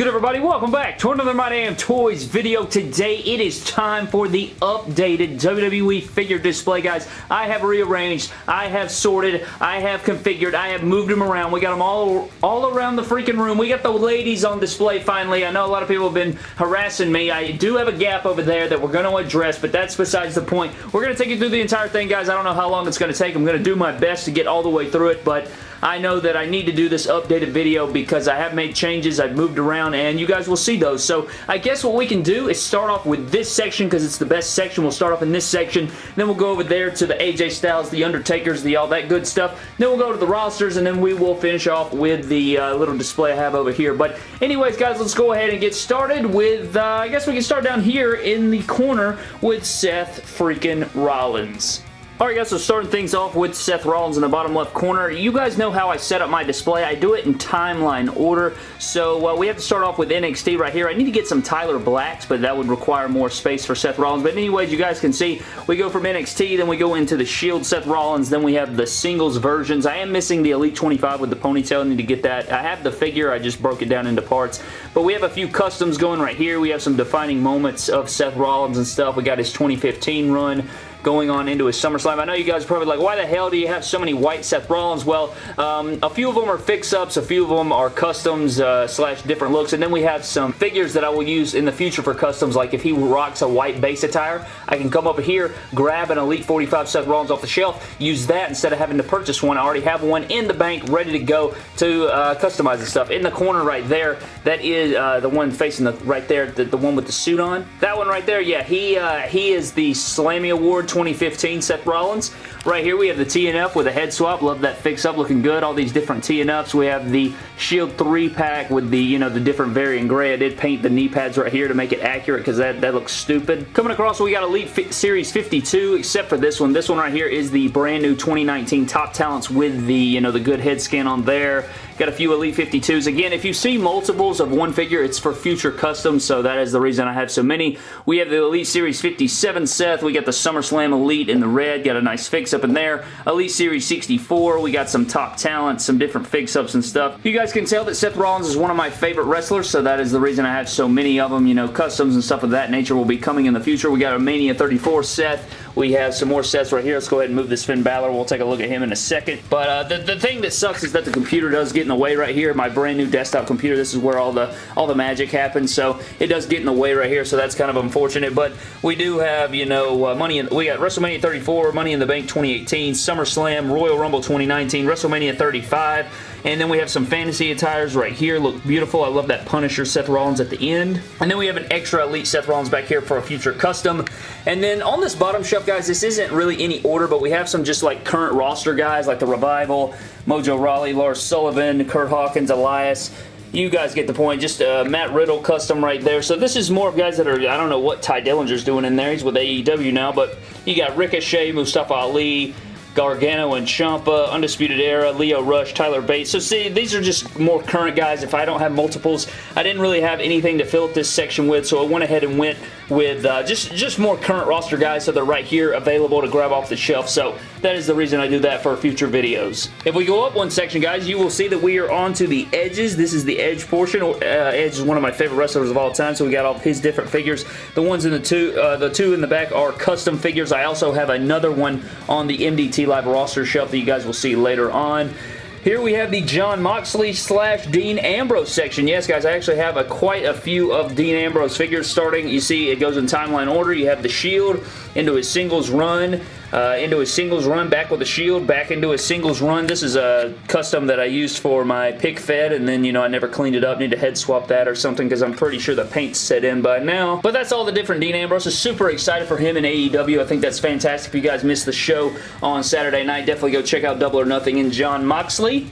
good everybody? Welcome back to another My Damn Toys video. Today it is time for the updated WWE figure display guys. I have rearranged, I have sorted, I have configured, I have moved them around. We got them all, all around the freaking room. We got the ladies on display finally. I know a lot of people have been harassing me. I do have a gap over there that we're going to address but that's besides the point. We're going to take you through the entire thing guys. I don't know how long it's going to take. I'm going to do my best to get all the way through it but I know that I need to do this updated video because I have made changes, I've moved around, and you guys will see those. So I guess what we can do is start off with this section because it's the best section. We'll start off in this section, then we'll go over there to the AJ Styles, the Undertakers, the all that good stuff. Then we'll go to the rosters, and then we will finish off with the uh, little display I have over here. But anyways, guys, let's go ahead and get started with, uh, I guess we can start down here in the corner with Seth freaking Rollins. Alright guys, so starting things off with Seth Rollins in the bottom left corner. You guys know how I set up my display. I do it in timeline order. So uh, we have to start off with NXT right here. I need to get some Tyler Blacks, but that would require more space for Seth Rollins. But anyways, you guys can see we go from NXT, then we go into the Shield Seth Rollins, then we have the singles versions. I am missing the Elite 25 with the ponytail. I need to get that. I have the figure. I just broke it down into parts. But we have a few customs going right here. We have some defining moments of Seth Rollins and stuff. We got his 2015 run going on into his SummerSlam. I know you guys are probably like, why the hell do you have so many white Seth Rollins? Well, um, a few of them are fix-ups, a few of them are customs uh, slash different looks, and then we have some figures that I will use in the future for customs, like if he rocks a white base attire, I can come over here, grab an Elite 45 Seth Rollins off the shelf, use that instead of having to purchase one. I already have one in the bank ready to go to uh, customize the stuff. In the corner right there, that is uh, the one facing the right there, the, the, one with the suit on. That one right there, yeah, he, uh, he is the Slammy Award 2015 Seth Rollins. Right here we have the TNF with a head swap. Love that fix-up, looking good. All these different TNFs. We have the Shield 3-pack with the, you know, the different variant gray. I did paint the knee pads right here to make it accurate because that, that looks stupid. Coming across, we got Elite Series 52, except for this one. This one right here is the brand new 2019 Top Talents with the, you know, the good head scan on there. Got a few Elite 52s. Again, if you see multiples of one figure, it's for future customs, so that is the reason I have so many. We have the Elite Series 57 Seth. We got the SummerSlam Elite in the red. Got a nice fix-up in there. Elite Series 64. We got some top talent, some different fix-ups and stuff. You guys can tell that Seth Rollins is one of my favorite wrestlers, so that is the reason I have so many of them. You know, customs and stuff of that nature will be coming in the future. We got a Mania 34 Seth. We have some more sets right here. Let's go ahead and move this Finn Balor. We'll take a look at him in a second. But uh, the, the thing that sucks is that the computer does get in the way right here. My brand new desktop computer. This is where all the all the magic happens. So it does get in the way right here. So that's kind of unfortunate. But we do have, you know, uh, money in, we got WrestleMania 34, Money in the Bank 2018, SummerSlam, Royal Rumble 2019, WrestleMania 35, and then we have some fantasy attires right here. Look beautiful. I love that Punisher Seth Rollins at the end. And then we have an extra Elite Seth Rollins back here for a future custom. And then on this bottom shelf, guys, this isn't really any order, but we have some just like current roster guys like the Revival, Mojo Rawley, Lars Sullivan, Kurt Hawkins, Elias, you guys get the point. Just uh, Matt Riddle custom right there. So this is more of guys that are, I don't know what Tye Dillinger's doing in there. He's with AEW now, but you got Ricochet, Mustafa Ali, Gargano and Ciampa, Undisputed Era, Lio Rush, Tyler Bates. So see, these are just more current guys. If I don't have multiples, I didn't really have anything to fill up this section with, so I went ahead and went with uh, just, just more current roster guys, so they're right here available to grab off the shelf. So that is the reason I do that for future videos. If we go up one section, guys, you will see that we are onto the edges. This is the edge portion. Uh, edge is one of my favorite wrestlers of all time, so we got all his different figures. The ones in the two, uh, the two in the back are custom figures. I also have another one on the MDT Live roster shelf that you guys will see later on. Here we have the Jon Moxley slash Dean Ambrose section. Yes, guys, I actually have a, quite a few of Dean Ambrose figures starting. You see, it goes in timeline order. You have the Shield into his singles run uh, into a singles run, back with a shield, back into a singles run. This is a custom that I used for my pick fed, and then, you know, I never cleaned it up. Need to head swap that or something because I'm pretty sure the paint's set in by now. But that's all the different Dean Ambrose. is super excited for him in AEW. I think that's fantastic. If you guys missed the show on Saturday night, definitely go check out Double or Nothing in Jon Moxley.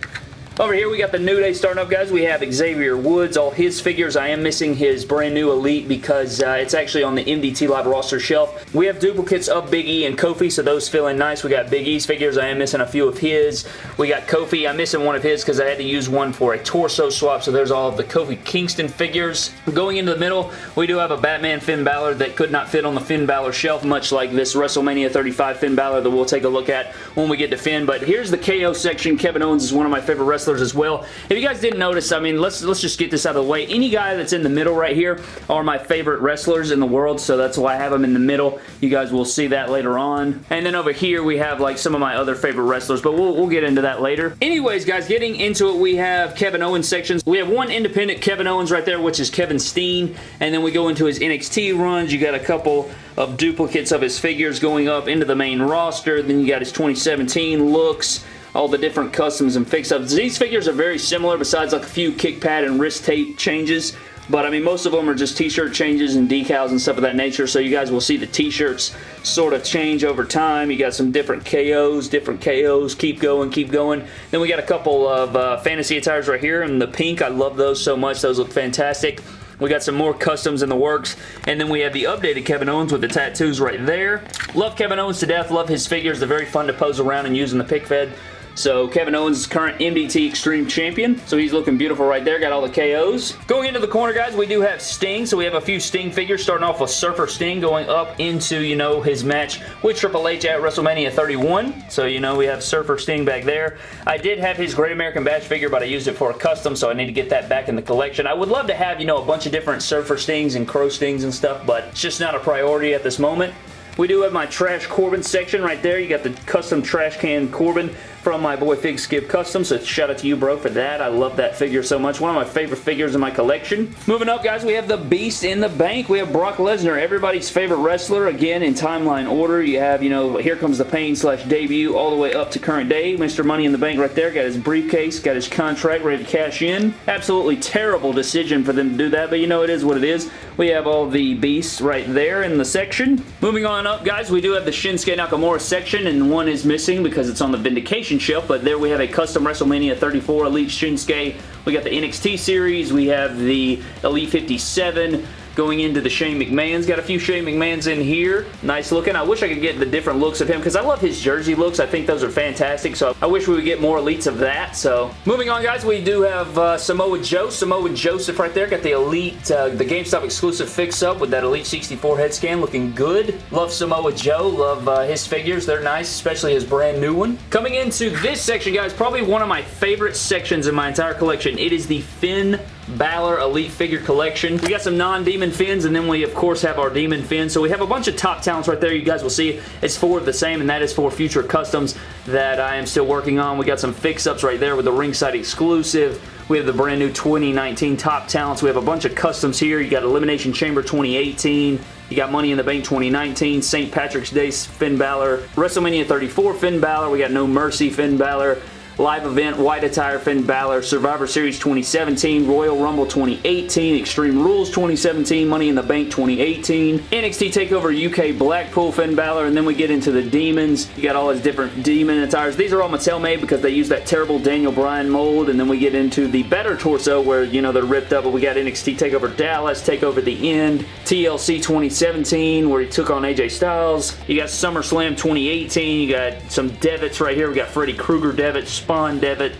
Over here, we got the New Day starting up, guys. We have Xavier Woods, all his figures. I am missing his brand new Elite because uh, it's actually on the MDT Live roster shelf. We have duplicates of Big E and Kofi, so those feel in nice. We got Big E's figures. I am missing a few of his. We got Kofi. I'm missing one of his because I had to use one for a torso swap, so there's all of the Kofi Kingston figures. Going into the middle, we do have a Batman Finn Balor that could not fit on the Finn Balor shelf, much like this WrestleMania 35 Finn Balor that we'll take a look at when we get to Finn. But here's the KO section. Kevin Owens is one of my favorite wrestlers wrestlers as well. If you guys didn't notice, I mean, let's, let's just get this out of the way. Any guy that's in the middle right here are my favorite wrestlers in the world, so that's why I have them in the middle. You guys will see that later on. And then over here, we have like some of my other favorite wrestlers, but we'll, we'll get into that later. Anyways, guys, getting into it, we have Kevin Owens sections. We have one independent Kevin Owens right there, which is Kevin Steen, and then we go into his NXT runs. You got a couple of duplicates of his figures going up into the main roster. Then you got his 2017 looks all the different customs and fix-ups. These figures are very similar besides like a few kick pad and wrist tape changes. But I mean, most of them are just t-shirt changes and decals and stuff of that nature. So you guys will see the t-shirts sort of change over time. You got some different KOs, different KOs. Keep going, keep going. Then we got a couple of uh, fantasy attires right here in the pink. I love those so much. Those look fantastic. We got some more customs in the works. And then we have the updated Kevin Owens with the tattoos right there. Love Kevin Owens to death. Love his figures. They're very fun to pose around and use in the pick fed. So Kevin Owens is current MDT Extreme Champion. So he's looking beautiful right there. Got all the KOs. Going into the corner, guys, we do have Sting. So we have a few Sting figures starting off with Surfer Sting going up into, you know, his match with Triple H at WrestleMania 31. So, you know, we have Surfer Sting back there. I did have his Great American Bash figure, but I used it for a custom, so I need to get that back in the collection. I would love to have, you know, a bunch of different Surfer Stings and Crow Stings and stuff, but it's just not a priority at this moment. We do have my Trash Corbin section right there. You got the custom trash can Corbin from my boy Fig Skip Custom, so shout out to you, bro, for that. I love that figure so much. One of my favorite figures in my collection. Moving up, guys, we have the Beast in the Bank. We have Brock Lesnar, everybody's favorite wrestler. Again, in timeline order, you have, you know, Here Comes the Pain slash debut all the way up to current day. Mr. Money in the Bank right there. Got his briefcase, got his contract ready to cash in. Absolutely terrible decision for them to do that, but you know, it is what it is. We have all the Beasts right there in the section. Moving on up, guys, we do have the Shinsuke Nakamura section, and one is missing because it's on the Vindication shelf, but there we have a custom WrestleMania 34 Elite Shinsuke. We got the NXT series. We have the Elite 57 going into the Shane McMahon's. Got a few Shane McMahon's in here. Nice looking. I wish I could get the different looks of him because I love his jersey looks. I think those are fantastic, so I wish we would get more elites of that. So moving on, guys, we do have uh, Samoa Joe. Samoa Joseph right there. Got the Elite, uh, the GameStop exclusive fix-up with that Elite 64 head scan looking good. Love Samoa Joe. Love uh, his figures. They're nice, especially his brand new one. Coming into this section, guys, probably one of my favorite sections in my entire collection. It is the Finn Balor Elite Figure Collection. We got some non-Demon Finns, and then we, of course, have our Demon Finns. So we have a bunch of top talents right there. You guys will see it's four of the same, and that is for future customs that I am still working on. We got some fix-ups right there with the ringside exclusive. We have the brand new 2019 Top Talents. We have a bunch of customs here. You got Elimination Chamber 2018. You got Money in the Bank 2019, St. Patrick's Day Finn Balor, WrestleMania 34 Finn Balor. We got No Mercy Finn Balor. Live Event, White Attire, Finn Balor, Survivor Series 2017, Royal Rumble 2018, Extreme Rules 2017, Money in the Bank 2018, NXT TakeOver UK Blackpool, Finn Balor, and then we get into the Demons. You got all his different Demon attires. These are all Mattel made because they use that terrible Daniel Bryan mold, and then we get into the better torso where, you know, they're ripped up, but we got NXT TakeOver Dallas, TakeOver The End, TLC 2017 where he took on AJ Styles. You got SummerSlam 2018, you got some Devitts right here. We got Freddy Krueger Devitt, Spawn Devitt,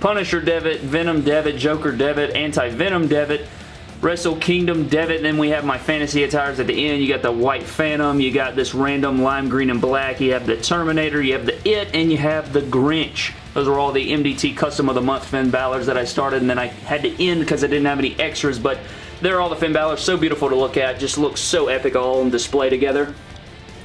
Punisher Devitt, Venom Devitt, Joker Devitt, Anti-Venom Devitt, Wrestle Kingdom Devitt, then we have my fantasy attires at the end. You got the White Phantom, you got this random lime green and black, you have the Terminator, you have the It, and you have the Grinch. Those are all the MDT Custom of the Month Finn Balor's that I started, and then I had to end because I didn't have any extras, but they're all the Finn Balor's. So beautiful to look at. Just looks so epic all on display together.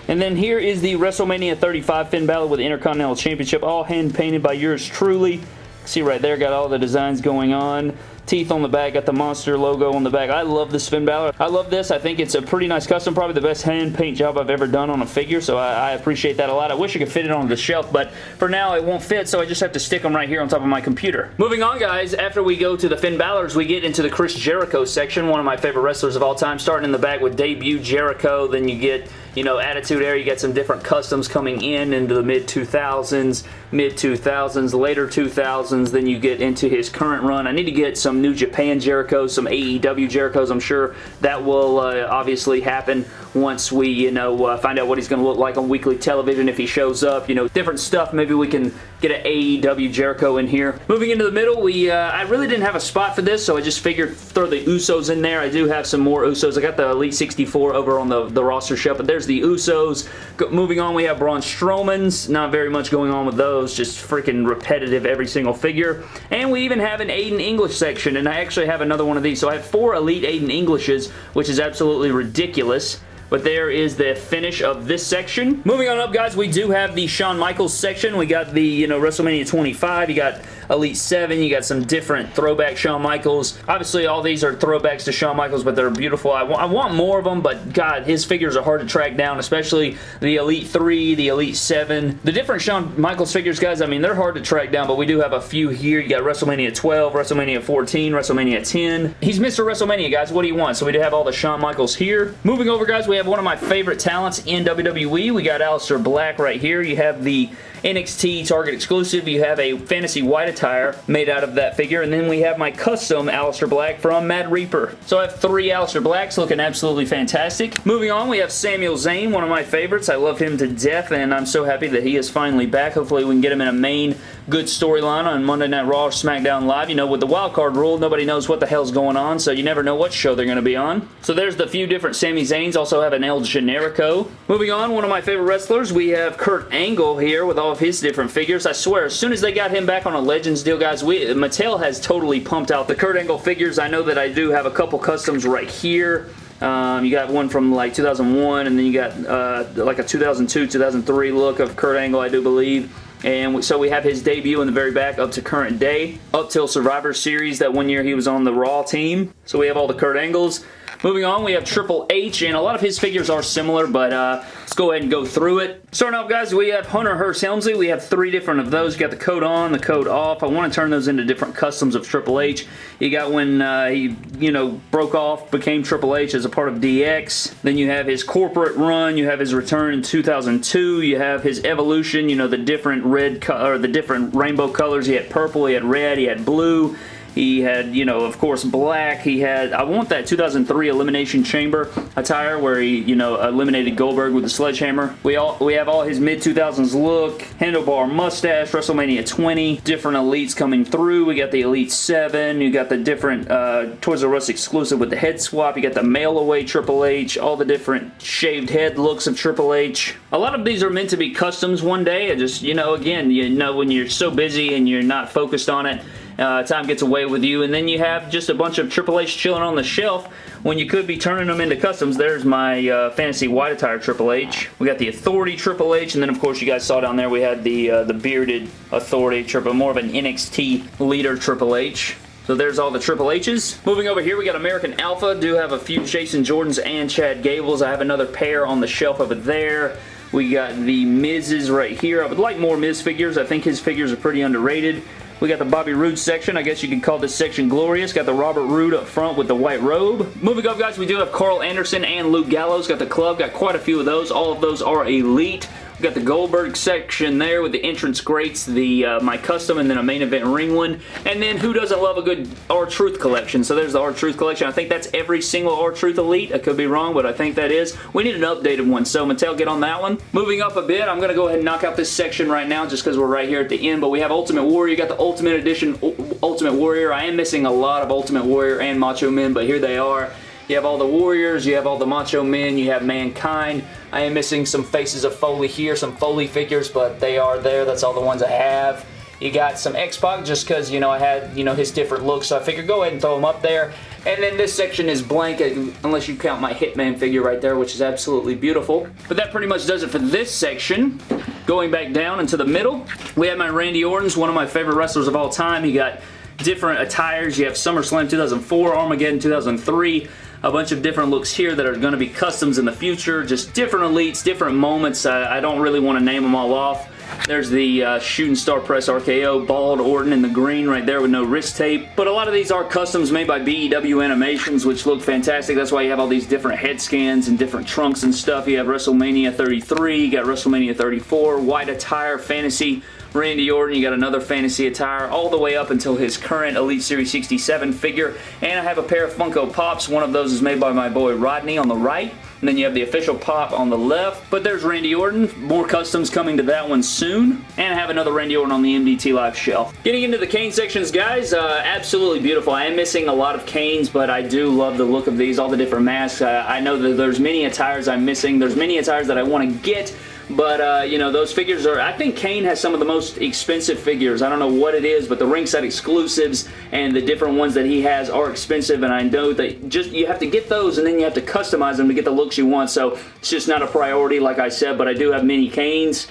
And then here is the WrestleMania 35 Finn Balor with the Intercontinental Championship, all hand-painted by yours truly. See right there, got all the designs going on teeth on the back, got the monster logo on the back. I love this Finn Balor. I love this. I think it's a pretty nice custom, probably the best hand paint job I've ever done on a figure, so I, I appreciate that a lot. I wish I could fit it on the shelf, but for now it won't fit, so I just have to stick them right here on top of my computer. Moving on, guys, after we go to the Finn Balor's, we get into the Chris Jericho section, one of my favorite wrestlers of all time, starting in the back with debut Jericho, then you get you know, Attitude Era, you get some different customs coming in into the mid-2000s, mid-2000s, later 2000s, then you get into his current run. I need to get some New Japan Jerichos, some AEW Jerichos. I'm sure that will uh, obviously happen once we, you know, uh, find out what he's going to look like on weekly television if he shows up. You know, different stuff. Maybe we can get an AEW Jericho in here. Moving into the middle, we uh, I really didn't have a spot for this, so I just figured throw the Usos in there. I do have some more Usos. I got the Elite 64 over on the, the roster shelf, but there's the Usos. Go, moving on, we have Braun Strowman's. Not very much going on with those, just freaking repetitive every single figure. And we even have an Aiden English section, and I actually have another one of these. So I have four Elite Aiden Englishes, which is absolutely ridiculous. But there is the finish of this section. Moving on up, guys, we do have the Shawn Michaels section. We got the, you know, WrestleMania 25. You got Elite 7. You got some different throwback Shawn Michaels. Obviously, all these are throwbacks to Shawn Michaels, but they're beautiful. I, I want more of them, but God, his figures are hard to track down, especially the Elite 3, the Elite 7. The different Shawn Michaels figures, guys, I mean, they're hard to track down, but we do have a few here. You got WrestleMania 12, WrestleMania 14, WrestleMania 10. He's Mr. WrestleMania, guys. What do you want? So we do have all the Shawn Michaels here. Moving over, guys, we have one of my favorite talents in WWE. We got Aleister Black right here. You have the NXT Target exclusive. You have a fantasy white attire made out of that figure. And then we have my custom Aleister Black from Mad Reaper. So I have three Aleister Blacks looking absolutely fantastic. Moving on, we have Samuel Zayn, one of my favorites. I love him to death, and I'm so happy that he is finally back. Hopefully we can get him in a main good storyline on Monday Night Raw or SmackDown Live. You know, with the wildcard rule, nobody knows what the hell's going on, so you never know what show they're going to be on. So there's the few different Sami Zayns. Also have an El Generico. Moving on, one of my favorite wrestlers, we have Kurt Angle here with all of his different figures. I swear, as soon as they got him back on a Legends deal, guys, we, Mattel has totally pumped out the Kurt Angle figures. I know that I do have a couple customs right here. Um, you got one from like 2001 and then you got uh, like a 2002, 2003 look of Kurt Angle, I do believe. And so we have his debut in the very back up to current day, up till Survivor Series that one year he was on the Raw team. So we have all the Kurt Angles. Moving on, we have Triple H, and a lot of his figures are similar, but uh, let's go ahead and go through it. Starting off, guys, we have Hunter Hearst Helmsley. We have three different of those. You got the coat on, the coat off. I want to turn those into different customs of Triple H. You got when uh, he, you know, broke off, became Triple H as a part of DX. Then you have his corporate run. You have his return in 2002. You have his evolution, you know, the different red, or the different rainbow colors. He had purple, he had red, he had blue. He had, you know, of course, black. He had, I want that 2003 Elimination Chamber attire where he, you know, eliminated Goldberg with a sledgehammer. We all we have all his mid-2000s look, handlebar mustache, WrestleMania 20, different elites coming through. We got the Elite 7. You got the different uh, Toys R Us exclusive with the head swap. You got the mail away Triple H, all the different shaved head looks of Triple H. A lot of these are meant to be customs one day. I just, you know, again, you know, when you're so busy and you're not focused on it, uh, time gets away with you. And then you have just a bunch of Triple H chilling on the shelf when you could be turning them into customs. There's my uh, Fantasy White Attire Triple H. We got the Authority Triple H, and then of course you guys saw down there we had the uh, the bearded Authority Triple, more of an NXT leader Triple H. So there's all the Triple H's. Moving over here, we got American Alpha. Do have a few Jason Jordans and Chad Gables. I have another pair on the shelf over there. We got the Miz's right here. I would like more Miz figures. I think his figures are pretty underrated. We got the Bobby Roode section. I guess you could call this section glorious. Got the Robert Roode up front with the white robe. Moving up, guys, we do have Karl Anderson and Luke Gallows. Got the club. Got quite a few of those. All of those are elite. We got the Goldberg section there with the entrance greats, the uh, my custom, and then a main event ring one. And then who doesn't love a good R-Truth collection? So there's the R-Truth collection. I think that's every single R-Truth Elite. I could be wrong, but I think that is. We need an updated one, so Mattel, get on that one. Moving up a bit, I'm going to go ahead and knock out this section right now just because we're right here at the end, but we have Ultimate Warrior. You got the Ultimate Edition Ultimate Warrior. I am missing a lot of Ultimate Warrior and Macho Men, but here they are. You have all the Warriors, you have all the Macho Men, you have Mankind. I am missing some faces of Foley here, some Foley figures, but they are there. That's all the ones I have. You got some X-Pac just because, you know, I had, you know, his different looks, so I figured go ahead and throw them up there. And then this section is blank, uh, unless you count my Hitman figure right there, which is absolutely beautiful. But that pretty much does it for this section. Going back down into the middle, we have my Randy Orton's, one of my favorite wrestlers of all time. You got different attires. You have SummerSlam 2004, Armageddon 2003, a bunch of different looks here that are going to be customs in the future. Just different elites, different moments. I, I don't really want to name them all off. There's the uh, Shooting Star Press RKO, Bald Orton in the green right there with no wrist tape. But a lot of these are customs made by BEW Animations, which look fantastic. That's why you have all these different head scans and different trunks and stuff. You have WrestleMania 33, you got WrestleMania 34, White Attire Fantasy, Randy Orton, you got another fantasy attire all the way up until his current Elite Series 67 figure. And I have a pair of Funko Pops. One of those is made by my boy Rodney on the right. And then you have the official pop on the left. But there's Randy Orton. More customs coming to that one soon. And I have another Randy Orton on the MDT Live shelf. Getting into the Kane sections, guys, uh, absolutely beautiful. I am missing a lot of Kanes, but I do love the look of these, all the different masks. Uh, I know that there's many attires I'm missing. There's many attires that I want to get but, uh, you know, those figures are, I think Kane has some of the most expensive figures. I don't know what it is, but the ringside exclusives and the different ones that he has are expensive, and I know that just you have to get those and then you have to customize them to get the looks you want, so it's just not a priority, like I said, but I do have many Kanes.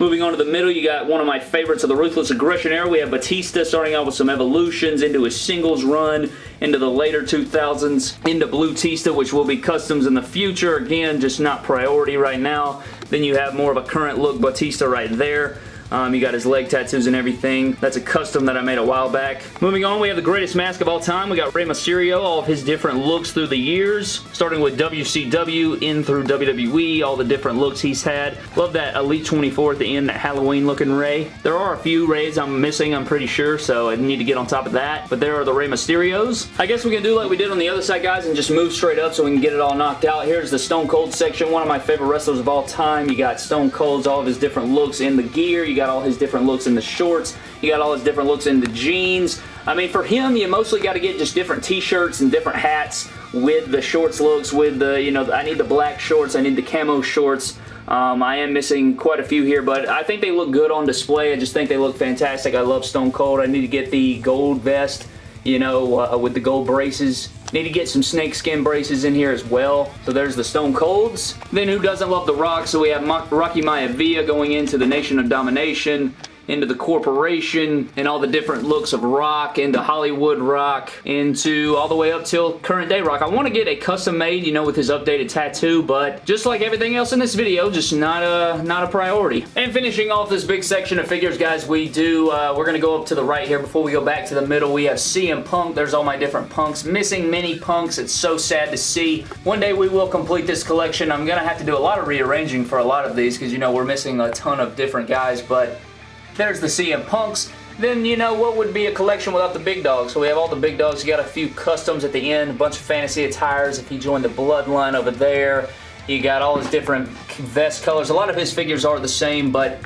Moving on to the middle, you got one of my favorites of the Ruthless Aggression era. We have Batista starting out with some evolutions into his singles run, into the later 2000s, into Blue Tista, which will be customs in the future. Again, just not priority right now. Then you have more of a current look Batista right there. Um, you got his leg tattoos and everything. That's a custom that I made a while back. Moving on, we have the greatest mask of all time. We got Rey Mysterio, all of his different looks through the years, starting with WCW in through WWE, all the different looks he's had. Love that Elite 24 at the end, that Halloween looking Rey. There are a few Reys I'm missing, I'm pretty sure, so I need to get on top of that. But there are the Rey Mysterios. I guess we can do like we did on the other side, guys, and just move straight up so we can get it all knocked out. Here's the Stone Cold section, one of my favorite wrestlers of all time. You got Stone Cold's, all of his different looks in the gear. You got got all his different looks in the shorts. You got all his different looks in the jeans. I mean, for him, you mostly got to get just different t-shirts and different hats with the shorts looks, with the, you know, I need the black shorts, I need the camo shorts. Um, I am missing quite a few here, but I think they look good on display. I just think they look fantastic. I love Stone Cold. I need to get the gold vest, you know, uh, with the gold braces. Need to get some snakeskin braces in here as well. So there's the Stone Colds. Then who doesn't love The Rock? So we have Rocky Maivia going into the Nation of Domination into the corporation and all the different looks of rock into Hollywood rock into all the way up till current day rock. I want to get a custom made, you know, with his updated tattoo, but just like everything else in this video, just not a, not a priority. And finishing off this big section of figures, guys, we do, uh, we're going to go up to the right here before we go back to the middle. We have CM Punk. There's all my different punks. Missing many punks. It's so sad to see. One day we will complete this collection. I'm going to have to do a lot of rearranging for a lot of these because, you know, we're missing a ton of different guys, but there's the CM Punks. Then, you know, what would be a collection without the big dogs? So we have all the big dogs. You got a few customs at the end, a bunch of fantasy attires if you join the Bloodline over there. You got all his different vest colors. A lot of his figures are the same, but,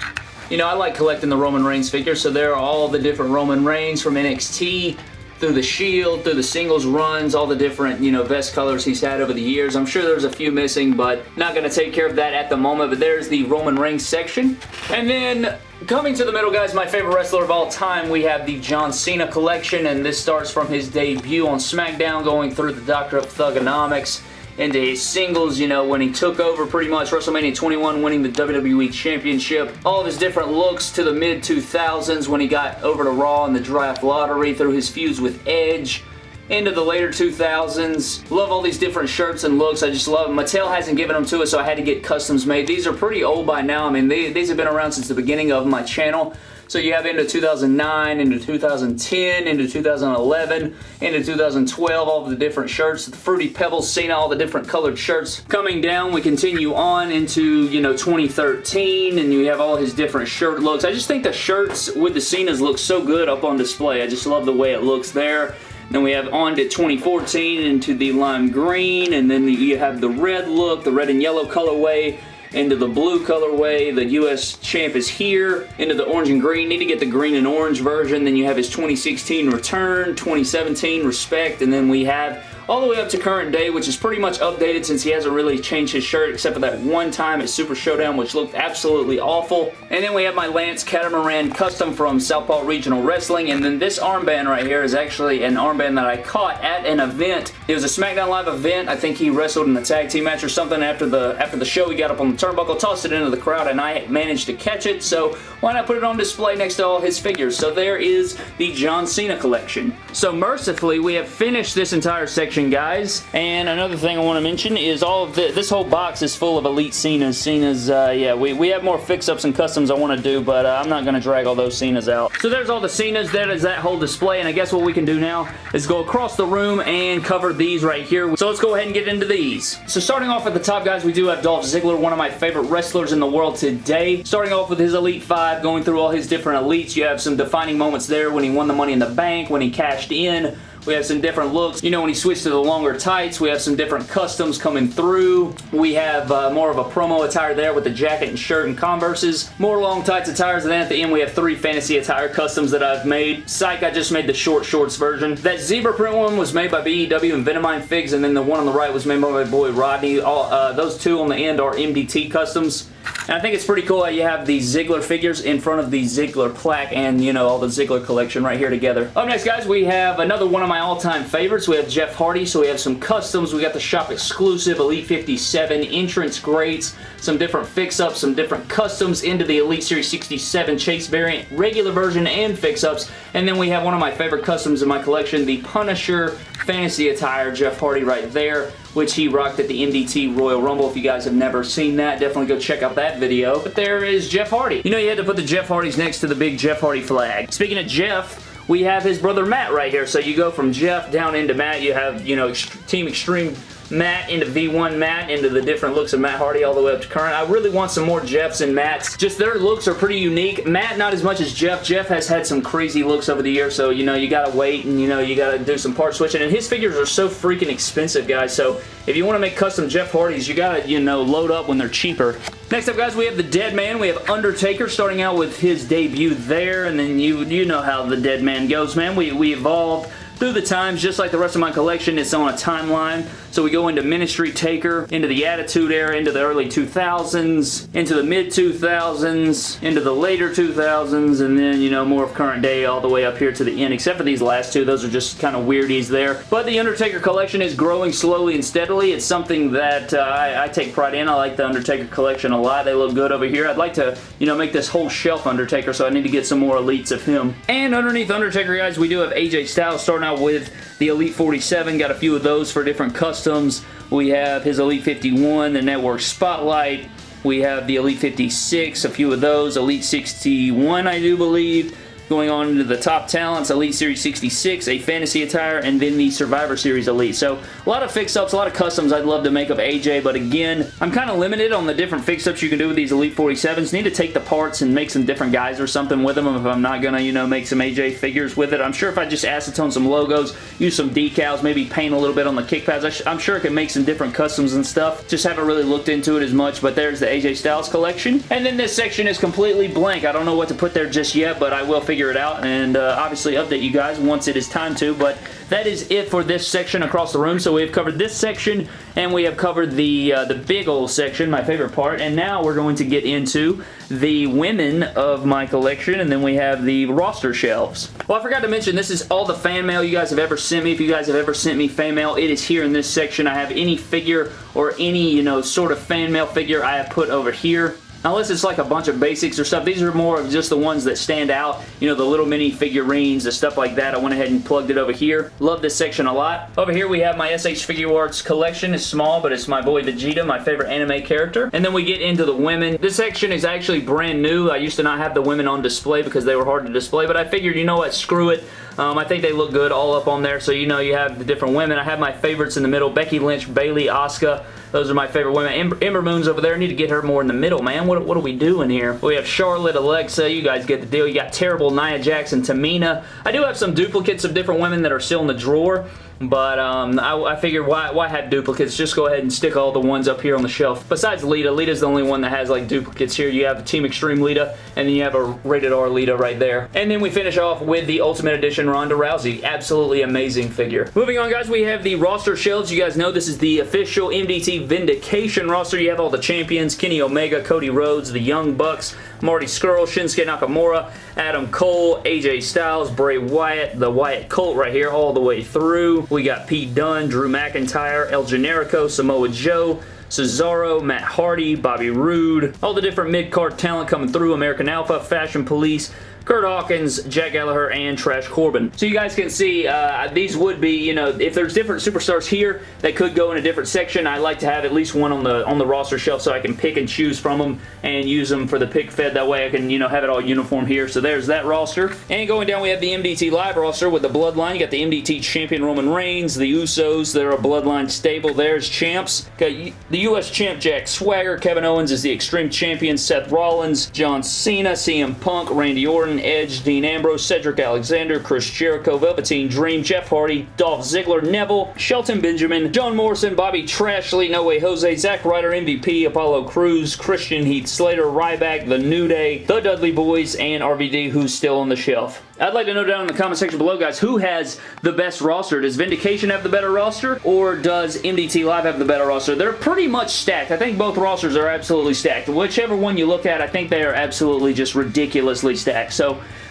you know, I like collecting the Roman Reigns figures, so there are all the different Roman Reigns from NXT through the Shield, through the singles runs, all the different, you know, vest colors he's had over the years. I'm sure there's a few missing, but not going to take care of that at the moment, but there's the Roman Reigns section. And then Coming to the middle, guys, my favorite wrestler of all time, we have the John Cena collection, and this starts from his debut on SmackDown, going through the Doctor of Thuganomics, into his singles, you know, when he took over pretty much WrestleMania 21, winning the WWE Championship. All of his different looks to the mid-2000s when he got over to Raw in the draft lottery through his feuds with Edge into the later 2000s. Love all these different shirts and looks. I just love them. Mattel hasn't given them to us, so I had to get customs made. These are pretty old by now. I mean, they, these have been around since the beginning of my channel. So you have into 2009, into 2010, into 2011, into 2012, all the different shirts. The Fruity Pebbles, Cena, all the different colored shirts. Coming down, we continue on into, you know, 2013, and you have all his different shirt looks. I just think the shirts with the Cenas look so good up on display. I just love the way it looks there. Then we have on to 2014 into the lime green, and then you have the red look, the red and yellow colorway, into the blue colorway. The U.S. champ is here. Into the orange and green. Need to get the green and orange version. Then you have his 2016 return, 2017 respect, and then we have all the way up to current day, which is pretty much updated since he hasn't really changed his shirt except for that one time at Super Showdown, which looked absolutely awful. And then we have my Lance Catamaran custom from Southpaw Regional Wrestling, and then this armband right here is actually an armband that I caught at an event. It was a SmackDown Live event. I think he wrestled in a tag team match or something after the after the show. He got up on the turnbuckle, tossed it into the crowd, and I managed to catch it, so why not put it on display next to all his figures? So there is the John Cena collection. So mercifully, we have finished this entire section guys. And another thing I want to mention is all of the, this whole box is full of Elite Cenas. Cenas, uh, yeah, we, we have more fix-ups and customs I want to do, but uh, I'm not going to drag all those Cenas out. So there's all the Cenas. That is that whole display, and I guess what we can do now is go across the room and cover these right here. So let's go ahead and get into these. So starting off at the top, guys, we do have Dolph Ziggler, one of my favorite wrestlers in the world today. Starting off with his Elite 5, going through all his different Elites. You have some defining moments there when he won the Money in the Bank, when he cashed in, We have some different looks. You know, when he switched to the longer tights, we have some different customs coming through. We have uh, more of a promo attire there with the jacket and shirt and Converses. More long tights attires, and then at the end we have three fantasy attire customs that I've made. Psych, I just made the short shorts version. That zebra print one was made by BEW and Venomine Figs, and then the one on the right was made by my boy Rodney. All, uh, those two on the end are MDT customs. And I think it's pretty cool that you have the Ziggler figures in front of the Ziggler plaque and, you know, all the Ziggler collection right here together. Up next, guys, we have another one of my all-time favorites. We have Jeff Hardy, so we have some customs. We got the shop exclusive Elite 57 entrance greats, some different fix-ups, some different customs into the Elite Series 67 Chase variant, regular version, and fix-ups. And then we have one of my favorite customs in my collection, the Punisher fantasy attire, Jeff Hardy right there which he rocked at the MDT Royal Rumble. If you guys have never seen that, definitely go check out that video. But there is Jeff Hardy. You know you had to put the Jeff Hardys next to the big Jeff Hardy flag. Speaking of Jeff, we have his brother Matt right here. So you go from Jeff down into Matt. You have, you know, Team Extreme Matt into V1 Matt into the different looks of Matt Hardy all the way up to current. I really want some more Jeffs and Matts. Just their looks are pretty unique. Matt not as much as Jeff. Jeff has had some crazy looks over the years, so you know you gotta wait and you know you gotta do some part switching. And his figures are so freaking expensive, guys. So if you want to make custom Jeff Hardys, you gotta you know load up when they're cheaper. Next up, guys, we have the Dead Man. We have Undertaker starting out with his debut there, and then you you know how the Dead Man goes, man. We we evolved through the times, just like the rest of my collection, it's on a timeline. So we go into Ministry Taker, into the Attitude Era, into the early 2000s, into the mid 2000s, into the later 2000s, and then, you know, more of current day all the way up here to the end, except for these last two. Those are just kind of weirdies there. But the Undertaker collection is growing slowly and steadily. It's something that uh, I, I take pride in. I like the Undertaker collection a lot. They look good over here. I'd like to, you know, make this whole shelf Undertaker, so I need to get some more elites of him. And underneath Undertaker, guys, we do have AJ Styles starting out with the Elite 47. Got a few of those for different customs. We have his Elite 51, the Network Spotlight. We have the Elite 56, a few of those. Elite 61, I do believe. Going on into the top talents, Elite Series 66, a fantasy attire, and then the Survivor Series Elite. So a lot of fix-ups, a lot of customs I'd love to make of AJ, but again, I'm kind of limited on the different fix-ups you can do with these Elite 47s. Need to take the parts and make some different guys or something with them if I'm not going to, you know, make some AJ figures with it. I'm sure if I just acetone some logos, use some decals, maybe paint a little bit on the kick pads, I'm sure I can make some different customs and stuff. Just haven't really looked into it as much, but there's the AJ Styles collection. And then this section is completely blank. I don't know what to put there just yet, but I will figure figure it out and uh, obviously update you guys once it is time to, but that is it for this section across the room. So we have covered this section and we have covered the, uh, the big old section, my favorite part, and now we're going to get into the women of my collection and then we have the roster shelves. Well, I forgot to mention this is all the fan mail you guys have ever sent me. If you guys have ever sent me fan mail, it is here in this section. I have any figure or any, you know, sort of fan mail figure I have put over here unless it's like a bunch of basics or stuff. These are more of just the ones that stand out. You know, the little mini figurines, the stuff like that. I went ahead and plugged it over here. Love this section a lot. Over here we have my SH Figuarts collection. It's small, but it's my boy Vegeta, my favorite anime character. And then we get into the women. This section is actually brand new. I used to not have the women on display because they were hard to display, but I figured, you know what, screw it. Um, I think they look good all up on there, so you know you have the different women. I have my favorites in the middle. Becky Lynch, Bayley, Asuka. Those are my favorite women. Ember, Ember Moon's over there. I need to get her more in the middle, man. What, what are we doing here? We have Charlotte, Alexa. You guys get the deal. You got Terrible, Nia Jackson, Tamina. I do have some duplicates of different women that are still in the drawer. But um, I, I figured why, why have duplicates? Just go ahead and stick all the ones up here on the shelf. Besides Lita, Lita's the only one that has like duplicates here. You have Team Extreme Lita, and then you have a Rated R Lita right there. And then we finish off with the Ultimate Edition Ronda Rousey. Absolutely amazing figure. Moving on, guys, we have the roster shelves. You guys know this is the official MDT Vindication roster. You have all the champions, Kenny Omega, Cody Rhodes, the Young Bucks, Marty Scurll, Shinsuke Nakamura, Adam Cole, AJ Styles, Bray Wyatt, the Wyatt Colt right here all the way through. We got Pete Dunne, Drew McIntyre, El Generico, Samoa Joe, Cesaro, Matt Hardy, Bobby Roode, all the different mid-card talent coming through, American Alpha, Fashion Police, Kurt Hawkins, Jack Gallagher, and Trash Corbin. So you guys can see uh, these would be, you know, if there's different superstars here that could go in a different section, I like to have at least one on the on the roster shelf so I can pick and choose from them and use them for the pick fed. That way I can, you know, have it all uniform here. So there's that roster. And going down, we have the MDT Live roster with the Bloodline. You got the MDT Champion Roman Reigns, the Usos. They're a Bloodline stable. There's champs. Got the U.S. Champ Jack Swagger. Kevin Owens is the Extreme Champion. Seth Rollins, John Cena, CM Punk, Randy Orton, Edge, Dean Ambrose, Cedric Alexander, Chris Jericho, Velveteen Dream, Jeff Hardy, Dolph Ziggler, Neville, Shelton Benjamin, John Morrison, Bobby Trashley, No Way Jose, Zack Ryder, MVP, Apollo Crews, Christian Heath Slater, Ryback, The New Day, The Dudley Boys, and RVD, who's still on the shelf. I'd like to know down in the comment section below, guys, who has the best roster? Does Vindication have the better roster, or does MDT Live have the better roster? They're pretty much stacked. I think both rosters are absolutely stacked. Whichever one you look at, I think they are absolutely just ridiculously stacked. So,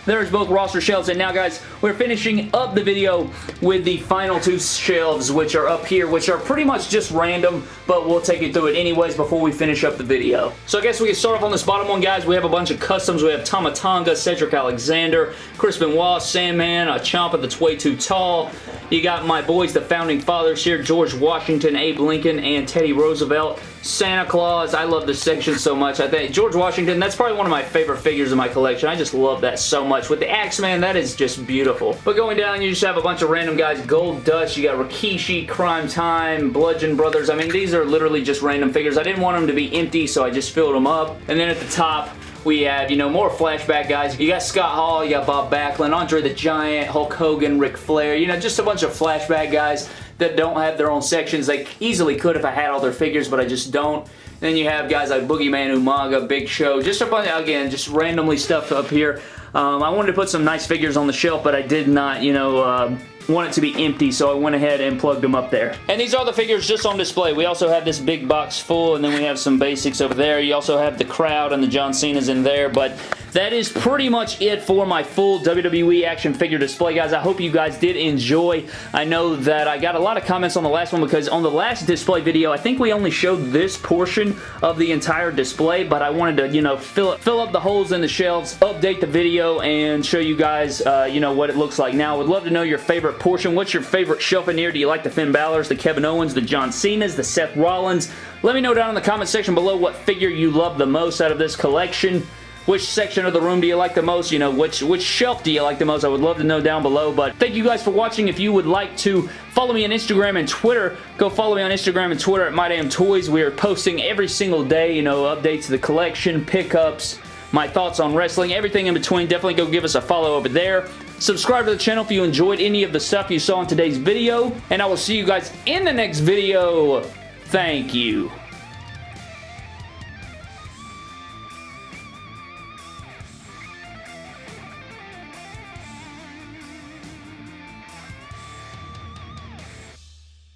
there's both roster shelves. And now, guys, we're finishing up the video with the final two shelves, which are up here, which are pretty much just random, but we'll take you through it anyways before we finish up the video. So I guess we can start off on this bottom one, guys. We have a bunch of customs. We have Tama Tonga, Cedric Alexander, Chris Benoit, Sandman, a Ciampa that's way too tall. You got my boys, the Founding Fathers here, George Washington, Abe Lincoln, and Teddy Roosevelt. Santa Claus. I love this section so much. I think George Washington, that's probably one of my favorite figures in my collection. I just love that so much. With the Axeman, that is just beautiful. But going down, you just have a bunch of random guys. Goldust, you got Rikishi, Crime Time, Bludgeon Brothers. I mean, these are literally just random figures. I didn't want them to be empty, so I just filled them up. And then at the top, we have, you know, more flashback guys. You got Scott Hall, you got Bob Backlund, Andre the Giant, Hulk Hogan, Ric Flair, you know, just a bunch of flashback guys that don't have their own sections. They easily could if I had all their figures, but I just don't. Then you have guys like Boogeyman, Umaga, Big Show, just a bunch, again, just randomly stuff up here. Um, I wanted to put some nice figures on the shelf, but I did not, you know, uh, want it to be empty, so I went ahead and plugged them up there. And these are the figures just on display. We also have this big box full, and then we have some basics over there. You also have the crowd and the John Cena's in there, but that is pretty much it for my full WWE action figure display, guys. I hope you guys did enjoy. I know that I got a lot of comments on the last one because on the last display video, I think we only showed this portion of the entire display, but I wanted to, you know, fill, fill up the holes in the shelves, update the video, and show you guys, uh, you know, what it looks like now. I would love to know your favorite portion. What's your favorite shelf in here? Do you like the Finn Balor's, the Kevin Owens, the John Cena's, the Seth Rollins? Let me know down in the comment section below what figure you love the most out of this collection which section of the room do you like the most? You know, which, which shelf do you like the most? I would love to know down below, but thank you guys for watching. If you would like to follow me on Instagram and Twitter, go follow me on Instagram and Twitter at MyDamnToys. We are posting every single day, you know, updates to the collection, pickups, my thoughts on wrestling, everything in between. Definitely go give us a follow over there. Subscribe to the channel if you enjoyed any of the stuff you saw in today's video, and I will see you guys in the next video. Thank you.